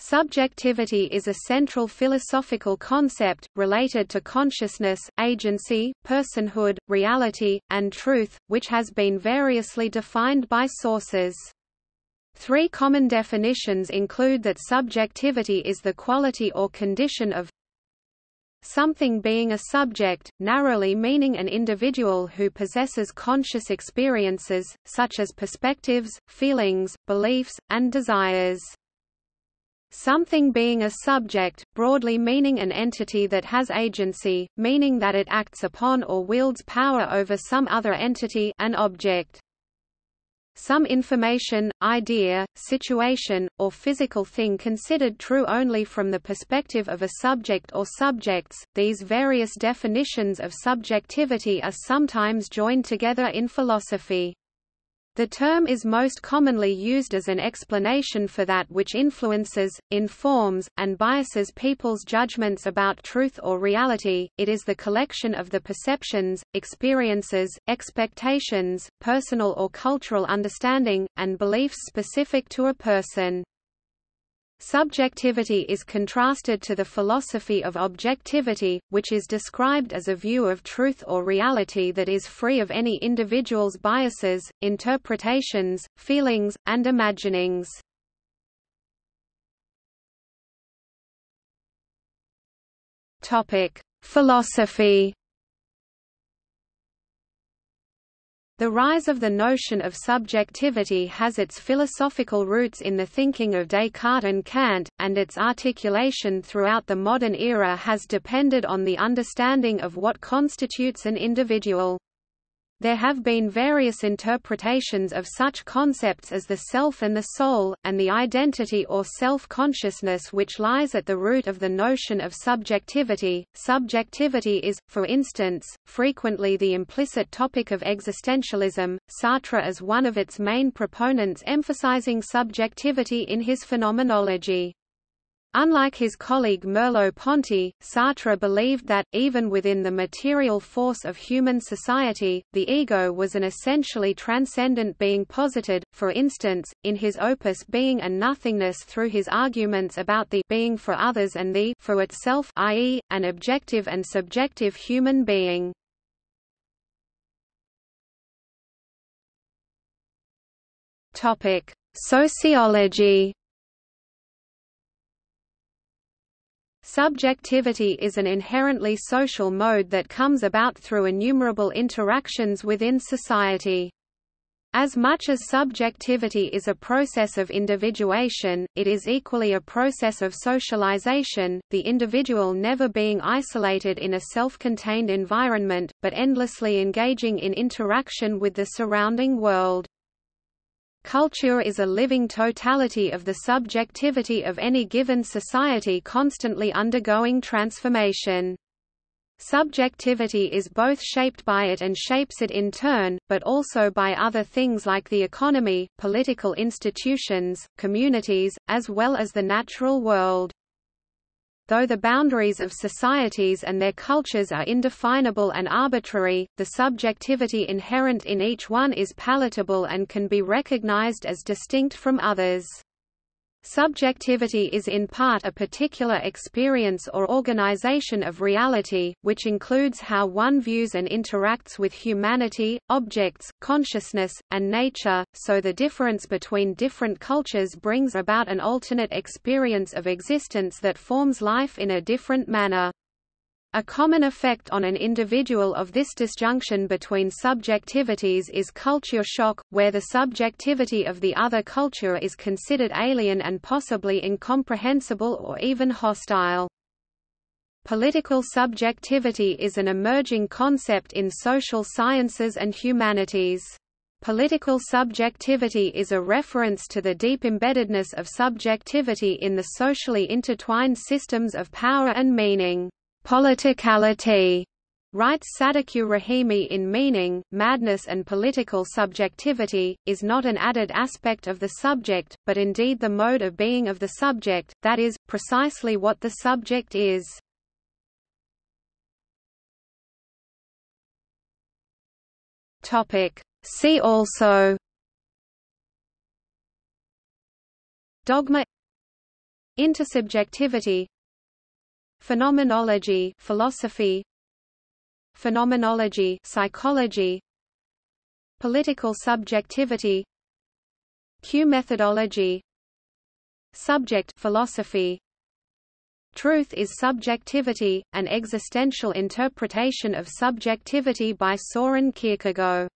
Subjectivity is a central philosophical concept, related to consciousness, agency, personhood, reality, and truth, which has been variously defined by sources. Three common definitions include that subjectivity is the quality or condition of something being a subject, narrowly meaning an individual who possesses conscious experiences, such as perspectives, feelings, beliefs, and desires. Something being a subject, broadly meaning an entity that has agency, meaning that it acts upon or wields power over some other entity an object. Some information, idea, situation, or physical thing considered true only from the perspective of a subject or subjects. These various definitions of subjectivity are sometimes joined together in philosophy. The term is most commonly used as an explanation for that which influences, informs, and biases people's judgments about truth or reality. It is the collection of the perceptions, experiences, expectations, personal or cultural understanding, and beliefs specific to a person. Subjectivity is contrasted to the philosophy of objectivity, which is described as a view of truth or reality that is free of any individual's biases, interpretations, feelings, and imaginings. Philosophy The rise of the notion of subjectivity has its philosophical roots in the thinking of Descartes and Kant, and its articulation throughout the modern era has depended on the understanding of what constitutes an individual. There have been various interpretations of such concepts as the self and the soul, and the identity or self-consciousness which lies at the root of the notion of subjectivity. Subjectivity is, for instance, frequently the implicit topic of existentialism, Sartre as one of its main proponents emphasizing subjectivity in his phenomenology. Unlike his colleague Merleau-Ponty, Sartre believed that, even within the material force of human society, the ego was an essentially transcendent being posited, for instance, in his opus Being and Nothingness through his arguments about the being for others and the for itself i.e., an objective and subjective human being. Sociology Subjectivity is an inherently social mode that comes about through innumerable interactions within society. As much as subjectivity is a process of individuation, it is equally a process of socialization, the individual never being isolated in a self-contained environment, but endlessly engaging in interaction with the surrounding world. Culture is a living totality of the subjectivity of any given society constantly undergoing transformation. Subjectivity is both shaped by it and shapes it in turn, but also by other things like the economy, political institutions, communities, as well as the natural world. Though the boundaries of societies and their cultures are indefinable and arbitrary, the subjectivity inherent in each one is palatable and can be recognized as distinct from others. Subjectivity is in part a particular experience or organization of reality, which includes how one views and interacts with humanity, objects, consciousness, and nature, so the difference between different cultures brings about an alternate experience of existence that forms life in a different manner. A common effect on an individual of this disjunction between subjectivities is culture shock, where the subjectivity of the other culture is considered alien and possibly incomprehensible or even hostile. Political subjectivity is an emerging concept in social sciences and humanities. Political subjectivity is a reference to the deep embeddedness of subjectivity in the socially intertwined systems of power and meaning. Politicality. Writes Sadeq Rahimi in Meaning, Madness and Political Subjectivity, is not an added aspect of the subject, but indeed the mode of being of the subject, that is, precisely what the subject is. See also. Dogma. Intersubjectivity Phenomenology philosophy Phenomenology psychology Political subjectivity Q methodology Subject philosophy. Truth is subjectivity, an existential interpretation of subjectivity by Soren Kierkegaard